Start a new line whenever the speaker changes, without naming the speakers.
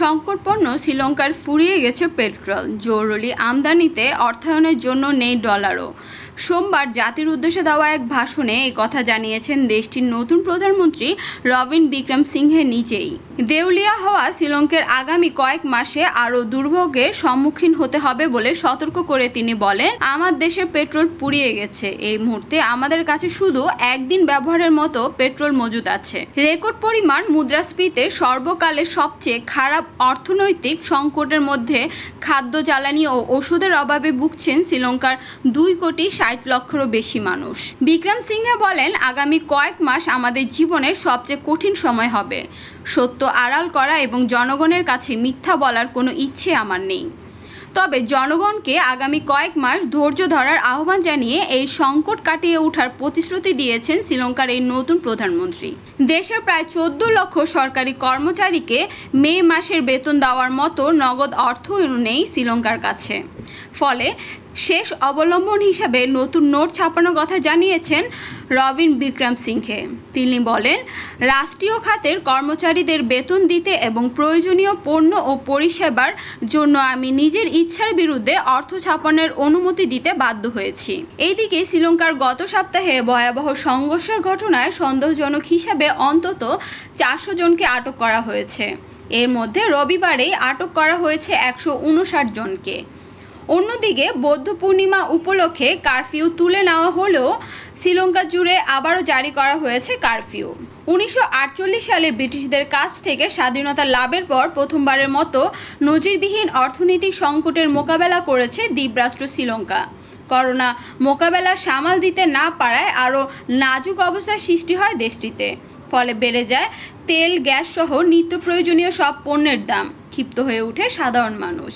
সংকটপণ্য শ্রীলঙ্কার ফুরিয়ে গেছে পেট্রোল, জরুরি আমদানিতে অর্থায়নের জন্য নেই ডলারও। সোমবার জাতির উদ্দেশ্যে দেওয়া এক ভাষণে এই কথা জানিয়েছেন দেশটির নতুন প্রধানমন্ত্রী রবিন বিক্রম সিংহে নিজেই। দেউলিয়া হওয়া শ্রীলঙ্কার আগামী কয়েক মাসে আরও দুর্ভোগের সম্মুখীন হতে হবে বলে সতর্ক করে তিনি বলেন, আমার দেশের পেট্রোল পুড়িয়ে গেছে। এই মুহূর্তে আমাদের কাছে শুধু একদিন ব্যবহারের মতো পেট্রোল মজুদ আছে। রেকর্ড পরিমাণ মুদ্রাস্ফীতে সর্বকালের সবচেয়ে খারাপ অর্থনৈতিক সংকটের মধ্যে খাদ্য, জ্বালানি ও ওষুধের অভাবে ভুগছেন শ্রীলঙ্কার দুই কোটি ষাট লক্ষেরও বেশি মানুষ। বিক্রম সিংহে বলেন, আগামী কয়েক মাস আমাদের জীবনের সবচেয়ে কঠিন সময় হবে। সত্য আড়াল করা এবং জনগণের কাছে মিথ্যা বলার কোনো ইচ্ছে আমার নেই। তবে জনগণকে আগামী কয়েক মাস ধৈর্য ধরার আহ্বান জানিয়ে এই সংকট কাটিয়ে ওঠার প্রতিশ্রুতি দিয়েছেন শ্রীলঙ্কার এই নতুন প্রধানমন্ত্রী। দেশের প্রায় চোদ্দ লক্ষ সরকারি কর্মচারীকে মে মাসের বেতন দেওয়ার মতো নগদ অর্থ নেই শ্রীলঙ্কার কাছে। ফলে শেষ অবলম্বন হিসাবে নতুন নোট ছাপানোর কথা জানিয়েছেন রবিন বিক্রম সিংহে। তিনি বলেন, রাষ্ট্রীয় খাতের কর্মচারীদের বেতন দিতে এবং প্রয়োজনীয় পণ্য ও পরিষেবার জন্য আমি নিজের ইচ্ছার বিরুদ্ধে অর্থ ছাপানোর অনুমতি দিতে বাধ্য হয়েছি। এইদিকে শ্রীলঙ্কার গত সপ্তাহে ভয়াবহ সংঘর্ষের ঘটনায় সন্দেহজনক হিসাবে অন্তত চারশো জনকে আটক করা হয়েছে। এর মধ্যে রবিবারেই আটক করা হয়েছে একশো উনষাট জনকে। অন্যদিকে বৌদ্ধ পূর্ণিমা উপলক্ষে কারফিউ তুলে নেওয়া হলেও শ্রীলঙ্কা জুড়ে আবারও জারি করা হয়েছে কারফিউ। উনিশশো আটচল্লিশ সালে ব্রিটিশদের কাছ থেকে স্বাধীনতা লাভের পর প্রথমবারের মতো নজিরবিহীন অর্থনৈতিক সংকটের মোকাবেলা করেছে দ্বীপরাষ্ট্র শ্রীলঙ্কা। করোনা মোকাবেলা সামাল দিতে না পারায় আরও নাজুক অবস্থার সৃষ্টি হয় দেশটিতে। ফলে বেড়ে যায় তেল গ্যাস সহ নিত্য প্রয়োজনীয় সব পণ্যের দাম। ক্ষিপ্ত হয়ে ওঠে সাধারণ মানুষ।